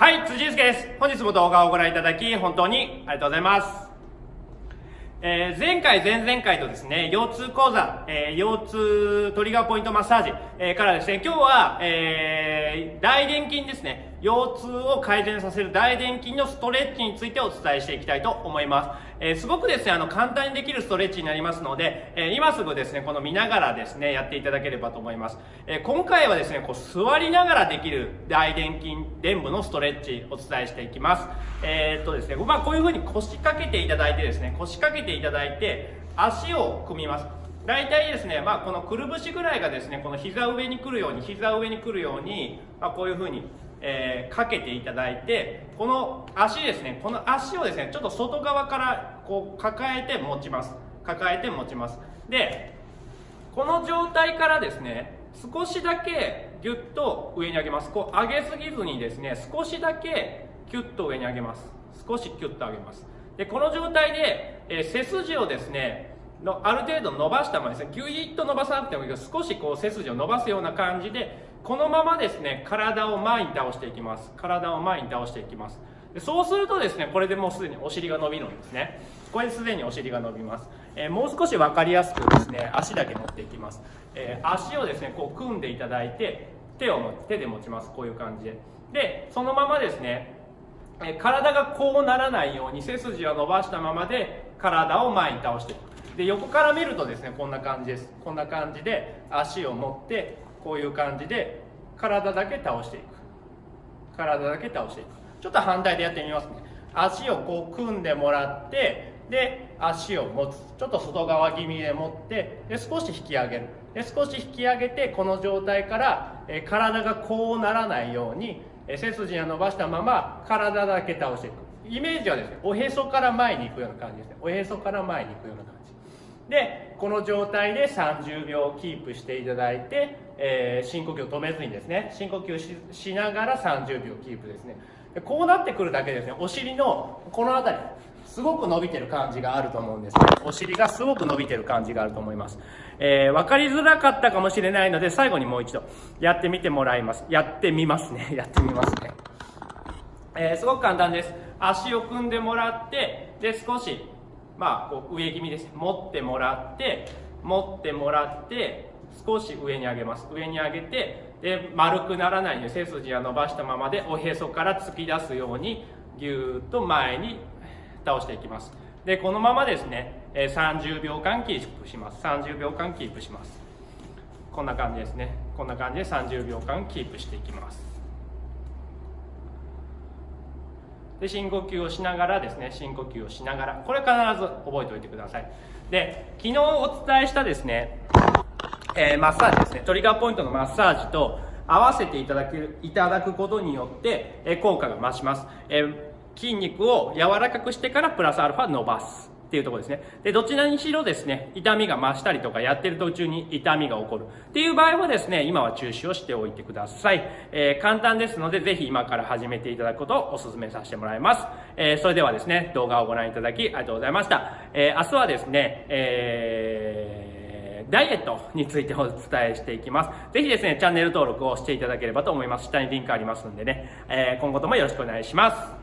はい、辻祐介です。本日も動画をご覧いただき、本当にありがとうございます。えー、前回、前々回とですね、腰痛講座、えー、腰痛トリガーポイントマッサージ、えー、からですね、今日は、えー、大臀筋ですね、腰痛を改善させる大臀筋のストレッチについてお伝えしていきたいと思います。えー、すごくですね、あの、簡単にできるストレッチになりますので、えー、今すぐですね、この見ながらですね、やっていただければと思います。えー、今回はですね、こう、座りながらできる大臀筋、臀部のストレッチお伝えしていきます。え、っとですね、まあ、こういう風に腰掛けていただいてですね、腰掛けていただいて、足を組みます。大体ですね、まあ、このくるぶしぐらいがですね、この膝上に来るように、膝上に来るように、まあ、こういう風にえー、かけていただいてこの足ですねこの足をですねちょっと外側からこう抱えて持ちます。抱えて持ちます。でこの状態からですね少しだけギュッと上に上げます。こう上げすぎずにですね少しだけキュッと上に上げます。少しキュッと上げます。でこの状態で、えー、背筋をですねのある程度伸ばしたままですね。ギュイッと伸ばさなくてもいいけど少しこう背筋を伸ばすような感じでこのままですね体を前に倒していきます。体を前に倒していきます。でそうするとですねこれでもうすでにお尻が伸びるんですね。これですでにお尻が伸びます、えー、もう少し分かりやすくですね足だけ持っていきます、えー、足をですねこう組んでいただいて手を手で持ちます。こういう感じで。でそのままですね、体がこうならないように背筋を伸ばしたままで体を前に倒していく。で横から見るとですねこんな感じです。こんな感じで足を持ってこういう感じで体だけ倒していく。体だけ倒していく。ちょっと反対でやってみますね。足をこう組んでもらってで足を持つ。ちょっと外側気味で持ってで少し引き上げる。で少し引き上げてこの状態からえ体がこうならないようにえ背筋を伸ばしたまま体だけ倒していく。イメージはですねおへそから前に行くような感じですね。おへそから前に行くような感じ。でこの状態で30秒キープしていただいて、えー、深呼吸を止めずにですね深呼吸しながら30秒キープですね。でこうなってくるだけですね。お尻のこの辺りすごく伸びてる感じがあると思うんですお尻がすごく伸びてる感じがあると思います、えー、分かりづらかったかもしれないので最後にもう一度やってみてもらいます。やってみますね。やってみますね、えー、すごく簡単です。足を組んでもらってで少しまあ、こう上気味です持ってもらって持ってもらって少し上に上げます。上に上げてで丸くならないように背筋は伸ばしたままでおへそから突き出すようにぎゅーっと前に倒していきます。でこのままですね30秒間キープします。30秒間キープします。こんな感じですね。こんな感じで30秒間キープしていきます。で深呼吸をしながらですね深呼吸をしながらこれ必ず覚えておいてください。で昨日お伝えしたですね、えー、マッサージですねトリガーポイントのマッサージと合わせていただくいただくことによって、えー、効果が増します、えー、筋肉を柔らかくしてからプラスアルファ伸ばす。っていうところですね。で、どちらにしろですね、痛みが増したりとかやってる途中に痛みが起こるっていう場合はですね、今は中止をしておいてください。えー、簡単ですので、ぜひ今から始めていただくことをお勧めさせてもらいます。えー、それではですね、動画をご覧いただきありがとうございました。えー、明日はですね、えー、ダイエットについてお伝えしていきます。ぜひですね、チャンネル登録をしていただければと思います。下にリンクありますんでね、えー、今後ともよろしくお願いします。